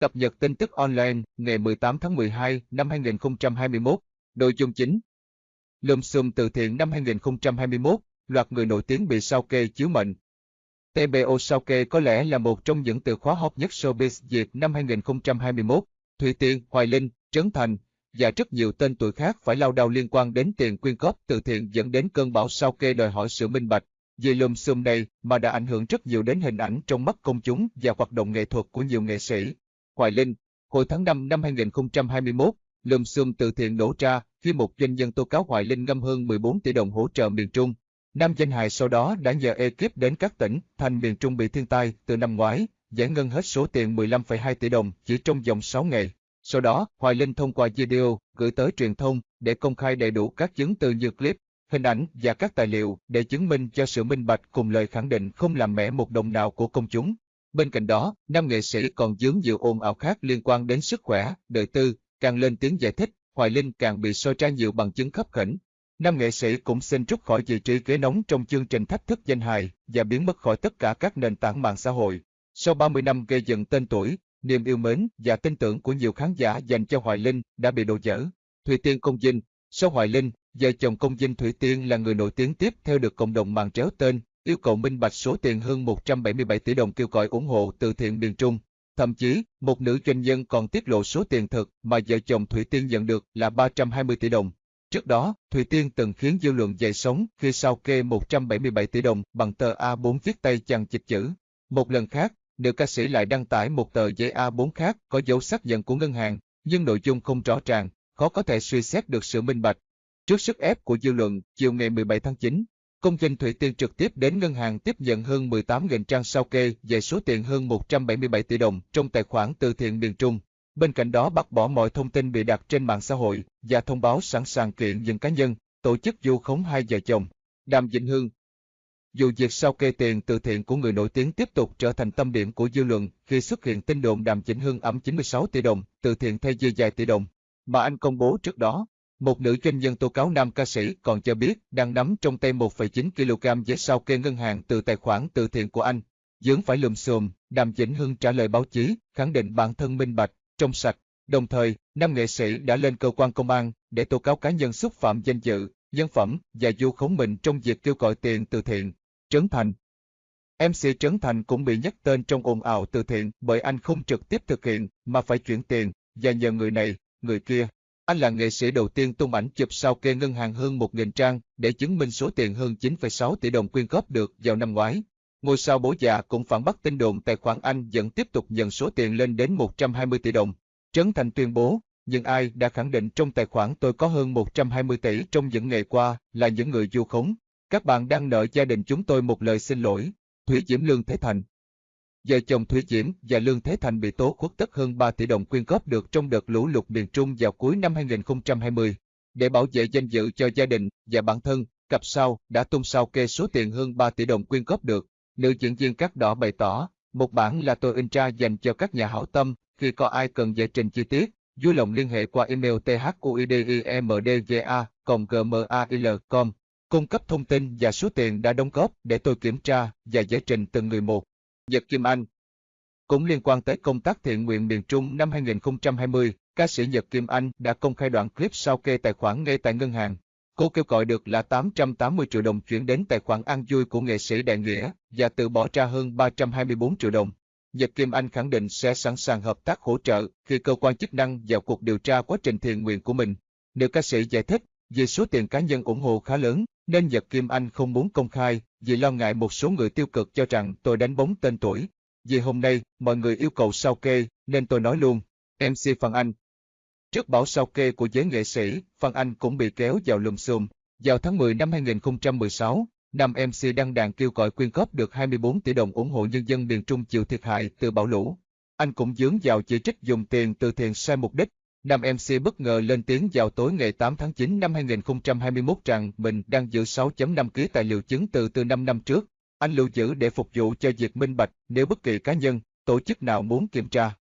Cập nhật tin tức online ngày 18 tháng 12 năm 2021. Nội dung chính Lùm xùm từ thiện năm 2021, loạt người nổi tiếng bị sao kê chiếu mệnh. TBO sao kê có lẽ là một trong những từ khóa hot nhất showbiz Việt năm 2021. Thủy Tiên, Hoài Linh, Trấn Thành và rất nhiều tên tuổi khác phải lao đao liên quan đến tiền quyên góp từ thiện dẫn đến cơn bão sao kê đòi hỏi sự minh bạch. Vì lùm xùm này mà đã ảnh hưởng rất nhiều đến hình ảnh trong mắt công chúng và hoạt động nghệ thuật của nhiều nghệ sĩ. Hoài Linh, hồi tháng 5 năm 2021, lùm xùm từ thiện nổ ra khi một doanh nhân tố cáo Hoài Linh ngâm hơn 14 tỷ đồng hỗ trợ miền Trung. Nam danh hài sau đó đã nhờ ekip đến các tỉnh, thành miền Trung bị thiên tai từ năm ngoái, giải ngân hết số tiền 15,2 tỷ đồng chỉ trong vòng 6 ngày. Sau đó, Hoài Linh thông qua video gửi tới truyền thông để công khai đầy đủ các chứng từ như clip, hình ảnh và các tài liệu để chứng minh cho sự minh bạch cùng lời khẳng định không làm mẻ một đồng nào của công chúng. Bên cạnh đó, nam nghệ sĩ còn dướng nhiều ồn ào khác liên quan đến sức khỏe, đời tư, càng lên tiếng giải thích, Hoài Linh càng bị soi ra nhiều bằng chứng khắp khẩn. Nam nghệ sĩ cũng xin rút khỏi vị trí ghế nóng trong chương trình thách thức danh hài và biến mất khỏi tất cả các nền tảng mạng xã hội. Sau 30 năm gây dựng tên tuổi, niềm yêu mến và tin tưởng của nhiều khán giả dành cho Hoài Linh đã bị đổ vỡ. Thủy Tiên Công Dinh Sau Hoài Linh, vợ chồng Công Dinh Thủy Tiên là người nổi tiếng tiếp theo được cộng đồng mạng tréo tên yêu cầu minh bạch số tiền hơn 177 tỷ đồng kêu gọi ủng hộ từ thiện miền Trung. Thậm chí, một nữ doanh nhân còn tiết lộ số tiền thực mà vợ chồng Thủy Tiên nhận được là 320 tỷ đồng. Trước đó, Thủy Tiên từng khiến dư luận dậy sóng khi sao kê 177 tỷ đồng bằng tờ A4 viết tay chằng chịch chữ. Một lần khác, nữ ca sĩ lại đăng tải một tờ giấy A4 khác có dấu xác nhận của ngân hàng, nhưng nội dung không rõ ràng, khó có thể suy xét được sự minh bạch. Trước sức ép của dư luận, chiều ngày 17 tháng 9, Công dân Thủy Tiên trực tiếp đến ngân hàng tiếp nhận hơn 18.000 trang sao kê về số tiền hơn 177 tỷ đồng trong tài khoản từ thiện miền Trung. Bên cạnh đó bác bỏ mọi thông tin bị đặt trên mạng xã hội và thông báo sẵn sàng kiện những cá nhân, tổ chức du khống hai vợ chồng. Đàm Vĩnh Hương Dù việc sao kê tiền từ thiện của người nổi tiếng tiếp tục trở thành tâm điểm của dư luận khi xuất hiện tin đồn Đàm Vĩnh Hương ẩm 96 tỷ đồng, từ thiện thay dư dài tỷ đồng, mà anh công bố trước đó, một nữ doanh nhân tố cáo nam ca sĩ còn cho biết đang nắm trong tay 1,9 kg giấy sao kê ngân hàng từ tài khoản từ thiện của anh. Dướng phải lùm xùm, Đàm Vĩnh Hưng trả lời báo chí, khẳng định bản thân minh bạch, trong sạch. Đồng thời, nam nghệ sĩ đã lên cơ quan công an để tố cáo cá nhân xúc phạm danh dự, nhân phẩm và du khống mình trong việc kêu gọi tiền từ thiện. Trấn Thành MC Trấn Thành cũng bị nhắc tên trong ồn ào từ thiện bởi anh không trực tiếp thực hiện mà phải chuyển tiền và nhờ người này, người kia anh là nghệ sĩ đầu tiên tung ảnh chụp sao kê ngân hàng hơn 1.000 trang để chứng minh số tiền hơn 9,6 tỷ đồng quyên góp được vào năm ngoái. Ngôi sao bố già cũng phản bác tin đồn tài khoản anh vẫn tiếp tục nhận số tiền lên đến 120 tỷ đồng. Trấn Thành tuyên bố, nhưng ai đã khẳng định trong tài khoản tôi có hơn 120 tỷ trong những ngày qua là những người du khống. Các bạn đang nợ gia đình chúng tôi một lời xin lỗi. Thủy Diễm Lương Thế Thành Vợ chồng Thủy Diễm và Lương Thế Thành bị tố khuất tất hơn 3 tỷ đồng quyên góp được trong đợt lũ lụt miền Trung vào cuối năm 2020. Để bảo vệ danh dự cho gia đình và bản thân, cặp sau đã tung sao kê số tiền hơn 3 tỷ đồng quyên góp được. Nữ diễn viên cắt Đỏ bày tỏ, một bản là tôi in ra dành cho các nhà hảo tâm, khi có ai cần giải trình chi tiết, vui lòng liên hệ qua email thuidimdga e gmail.com cung cấp thông tin và số tiền đã đóng góp để tôi kiểm tra và giải trình từng người một. Nhật Kim Anh Cũng liên quan tới công tác thiện nguyện miền Trung năm 2020, ca sĩ Nhật Kim Anh đã công khai đoạn clip sau kê tài khoản ngay tại ngân hàng. Cô kêu gọi được là 880 triệu đồng chuyển đến tài khoản an vui của nghệ sĩ Đại Nghĩa và tự bỏ ra hơn 324 triệu đồng. Nhật Kim Anh khẳng định sẽ sẵn sàng hợp tác hỗ trợ khi cơ quan chức năng vào cuộc điều tra quá trình thiện nguyện của mình. Nữ ca sĩ giải thích, vì số tiền cá nhân ủng hộ khá lớn, nên Nhật Kim Anh không muốn công khai vì lo ngại một số người tiêu cực cho rằng tôi đánh bóng tên tuổi. Vì hôm nay, mọi người yêu cầu sao kê, nên tôi nói luôn. MC Phan Anh Trước bảo sao kê của giới nghệ sĩ, Phan Anh cũng bị kéo vào lùm xùm. Vào tháng 10 năm 2016, năm MC đăng đàn kêu gọi quyên góp được 24 tỷ đồng ủng hộ nhân dân miền Trung chịu thiệt hại từ bão lũ. Anh cũng dướng vào chỉ trích dùng tiền từ thiện sai mục đích, Nam MC bất ngờ lên tiếng vào tối ngày 8 tháng 9 năm 2021 rằng mình đang giữ 6.5 ký tài liệu chứng từ từ 5 năm trước. Anh lưu giữ để phục vụ cho việc minh bạch nếu bất kỳ cá nhân, tổ chức nào muốn kiểm tra.